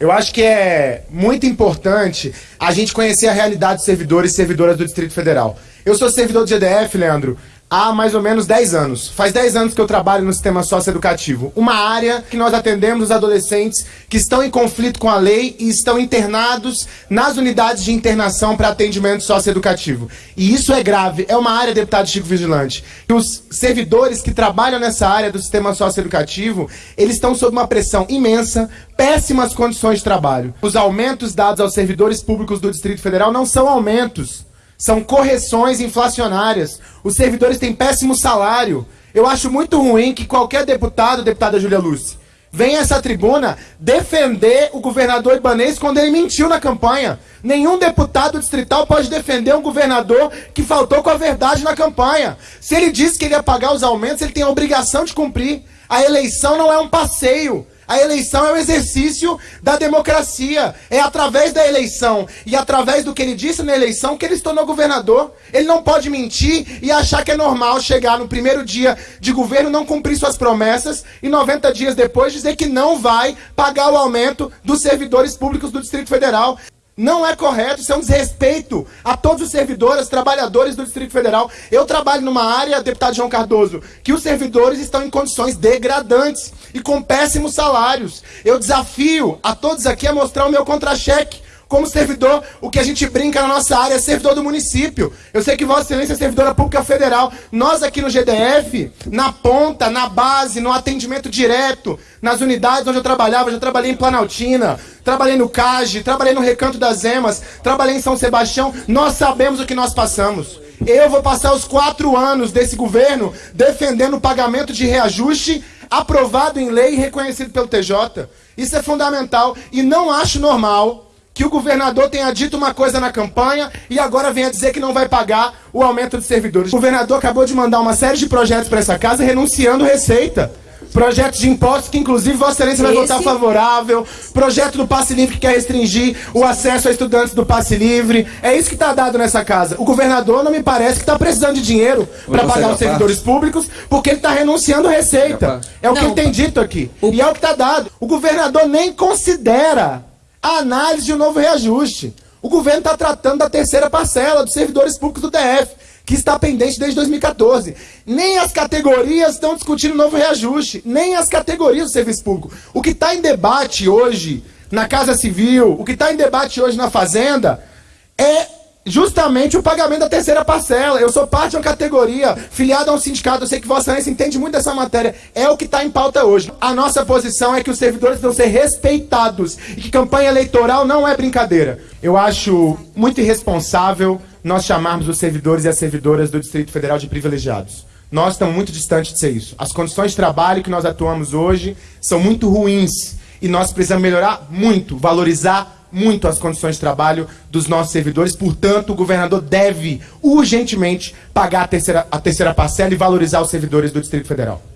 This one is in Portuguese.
Eu acho que é muito importante a gente conhecer a realidade dos servidores e servidoras do Distrito Federal. Eu sou servidor do GDF, Leandro, há mais ou menos 10 anos. Faz 10 anos que eu trabalho no sistema socioeducativo. Uma área que nós atendemos os adolescentes que estão em conflito com a lei e estão internados nas unidades de internação para atendimento socioeducativo. E isso é grave. É uma área, deputado Chico Vigilante, que os servidores que trabalham nessa área do sistema socioeducativo, eles estão sob uma pressão imensa, péssimas condições de trabalho. Os aumentos dados aos servidores públicos do Distrito Federal não são aumentos são correções inflacionárias. Os servidores têm péssimo salário. Eu acho muito ruim que qualquer deputado, deputada Júlia Lúcia, venha a essa tribuna defender o governador Ibanês quando ele mentiu na campanha. Nenhum deputado distrital pode defender um governador que faltou com a verdade na campanha. Se ele disse que ele ia pagar os aumentos, ele tem a obrigação de cumprir. A eleição não é um passeio. A eleição é o exercício da democracia. É através da eleição e através do que ele disse na eleição que ele se tornou governador. Ele não pode mentir e achar que é normal chegar no primeiro dia de governo, não cumprir suas promessas e 90 dias depois dizer que não vai pagar o aumento dos servidores públicos do Distrito Federal. Não é correto, isso é um desrespeito a todos os servidores, trabalhadores do Distrito Federal. Eu trabalho numa área, deputado João Cardoso, que os servidores estão em condições degradantes e com péssimos salários. Eu desafio a todos aqui a mostrar o meu contra-cheque como servidor, o que a gente brinca na nossa área é servidor do município. Eu sei que Vossa Excelência é servidora pública federal. Nós aqui no GDF, na ponta, na base, no atendimento direto, nas unidades onde eu trabalhava, eu já trabalhei em Planaltina, trabalhei no CAGE, trabalhei no Recanto das Emas, trabalhei em São Sebastião, nós sabemos o que nós passamos. Eu vou passar os quatro anos desse governo defendendo o pagamento de reajuste aprovado em lei e reconhecido pelo TJ. Isso é fundamental e não acho normal que o governador tenha dito uma coisa na campanha e agora venha dizer que não vai pagar o aumento de servidores. O governador acabou de mandar uma série de projetos para essa casa renunciando receita. Projeto de impostos que, inclusive, Vossa Excelência vai Esse... votar favorável. Projeto do passe livre que quer restringir o acesso a estudantes do passe livre. É isso que está dado nessa casa. O governador não me parece que está precisando de dinheiro para pagar os servidores públicos, porque ele está renunciando receita. É o não, que ele tem dito aqui. O... E é o que está dado. O governador nem considera a análise de um novo reajuste. O governo está tratando da terceira parcela dos servidores públicos do DF, que está pendente desde 2014. Nem as categorias estão discutindo novo reajuste, nem as categorias do serviço público. O que está em debate hoje na Casa Civil, o que está em debate hoje na Fazenda, é justamente o pagamento da terceira parcela. Eu sou parte de uma categoria, filiada a um sindicato, eu sei que Vossa Excelência entende muito dessa matéria. É o que está em pauta hoje. A nossa posição é que os servidores vão ser respeitados e que campanha eleitoral não é brincadeira. Eu acho muito irresponsável nós chamarmos os servidores e as servidoras do Distrito Federal de privilegiados. Nós estamos muito distantes de ser isso. As condições de trabalho que nós atuamos hoje são muito ruins e nós precisamos melhorar muito, valorizar muito as condições de trabalho dos nossos servidores. Portanto, o governador deve urgentemente pagar a terceira, a terceira parcela e valorizar os servidores do Distrito Federal.